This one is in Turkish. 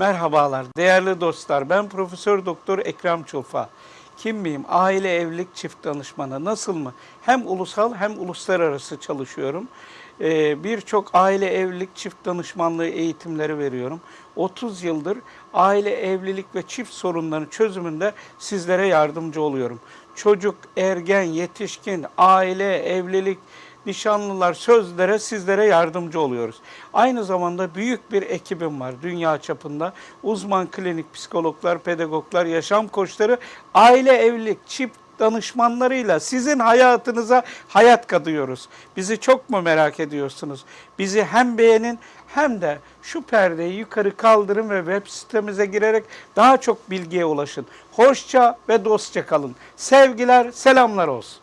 Merhabalar değerli dostlar. Ben Profesör Doktor Ekrem Çulfa. Kim miyim? Aile evlilik çift danışmanı. Nasıl mı? Hem ulusal hem uluslararası çalışıyorum. Ee, Birçok aile evlilik çift danışmanlığı eğitimleri veriyorum. 30 yıldır aile evlilik ve çift sorunlarının çözümünde sizlere yardımcı oluyorum. Çocuk, ergen, yetişkin, aile, evlilik, nişanlılar, sözlere sizlere yardımcı oluyoruz. Aynı zamanda büyük bir ekibim var dünya çapında. Uzman klinik psikologlar, pedagoglar, yaşam koçları, aile evlilik, çift danışmanlarıyla sizin hayatınıza hayat katıyoruz. Bizi çok mu merak ediyorsunuz? Bizi hem beğenin hem de şu perdeyi yukarı kaldırın ve web sitemize girerek daha çok bilgiye ulaşın. Hoşça ve dostça kalın. Sevgiler, selamlar olsun.